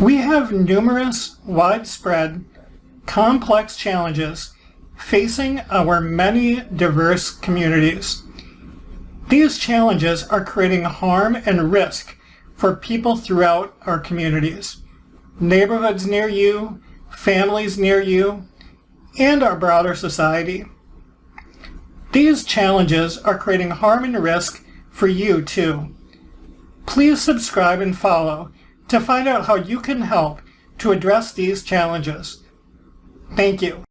We have numerous, widespread, complex challenges facing our many diverse communities. These challenges are creating harm and risk for people throughout our communities, neighborhoods near you, families near you, and our broader society. These challenges are creating harm and risk for you too. Please subscribe and follow to find out how you can help to address these challenges. Thank you.